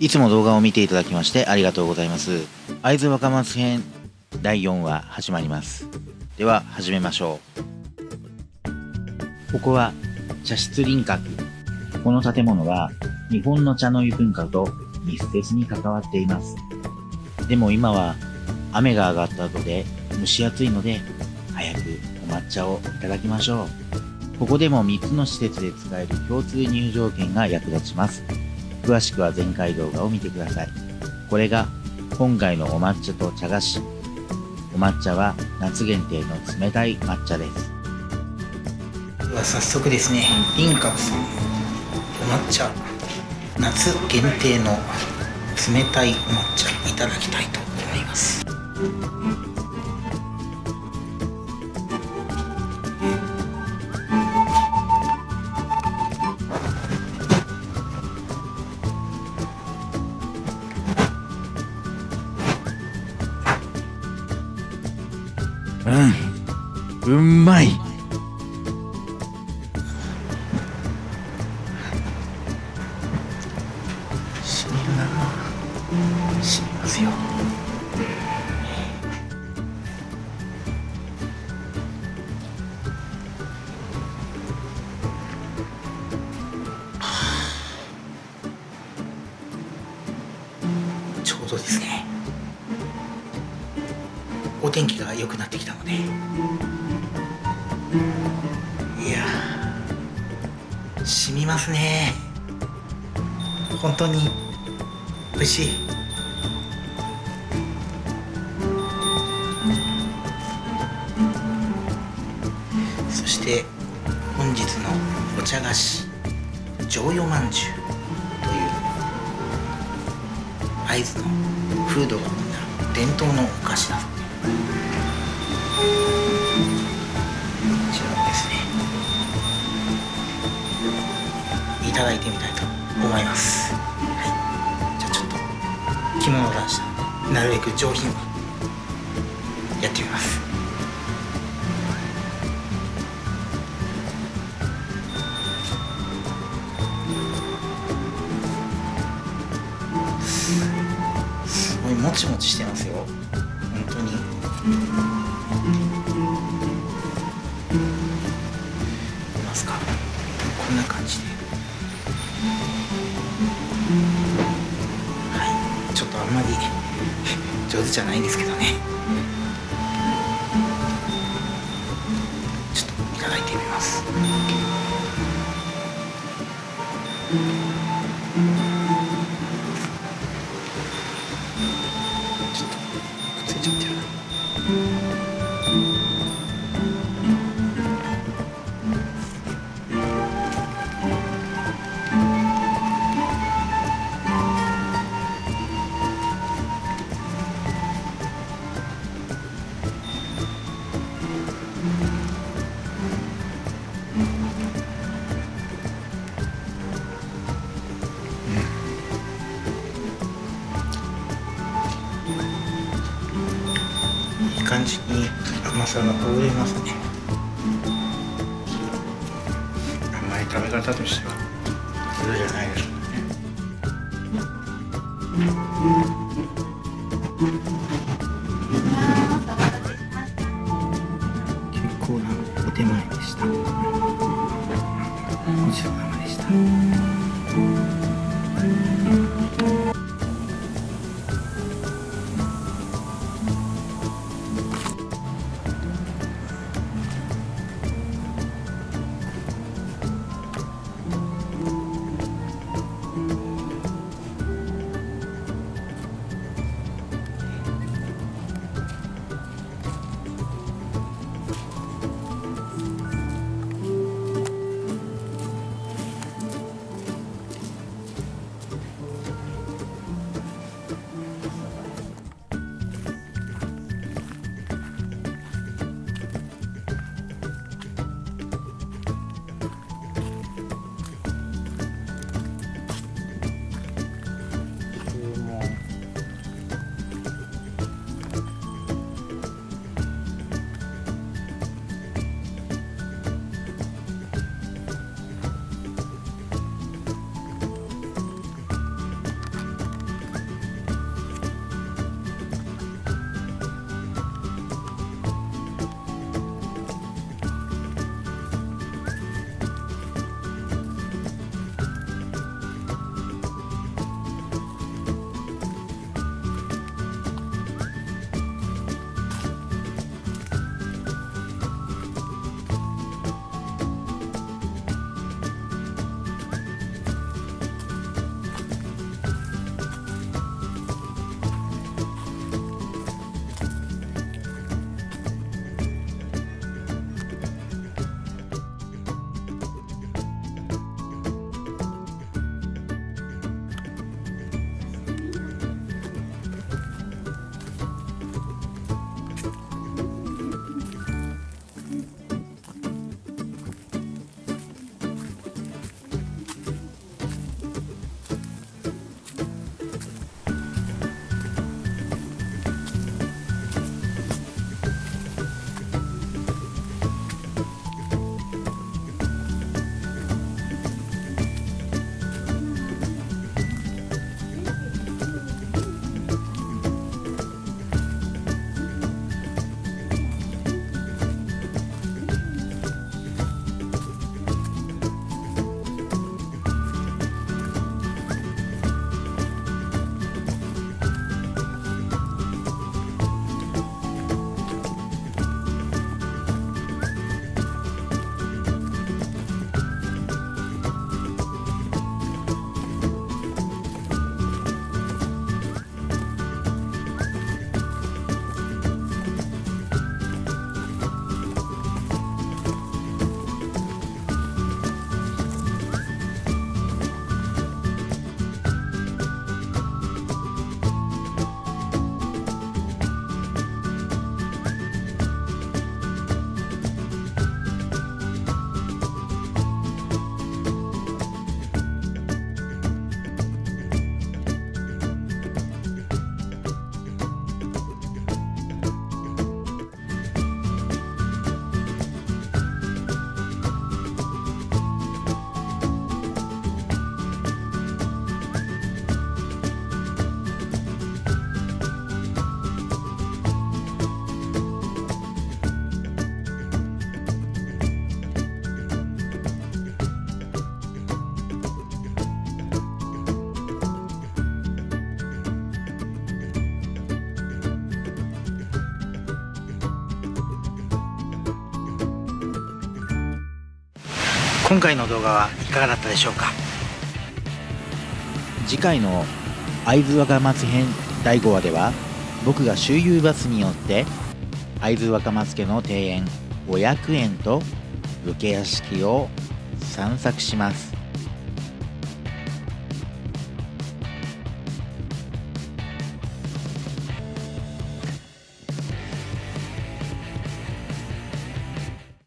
いつも動画を見ていただきましてありがとうございます。会津若松編第4話始まります。では始めましょう。ここは茶室輪郭。この建物は日本の茶の湯文化と密接に関わっています。でも今は雨が上がった後で蒸し暑いので早くお抹茶をいただきましょう。ここでも3つの施設で使える共通入場券が役立ちます。詳しくは前回動画を見てください。これが今回のお抹茶と茶菓子。お抹茶は夏限定の冷たい抹茶です。では早速ですね輪郭さんお抹茶夏限定の冷たいお抹茶いただきたいと思います。うん。うまい。お天気が良くなってきたのでいやしみますね。本当に美味しい。そして本日のお茶菓子常夜まんじゅうという会津の風土が生んだ伝統のお菓子だちらをですね。いただいてみたいと思います。はい。じゃあちょっと着物男子なるべく上品にやってみます。すごいもちもちしてますよ。じゃないんですけどね。ちょっといただいてみます。さがほぐれますね甘い食べ方としては。これじゃないです。ね結構なお手前でした。ごちそうさまでした。今回の動画はいかがだったでしょうか？次回の会津若松編第5話では僕が周遊バスによって会津若松家の庭園500円と武家屋敷を散策します。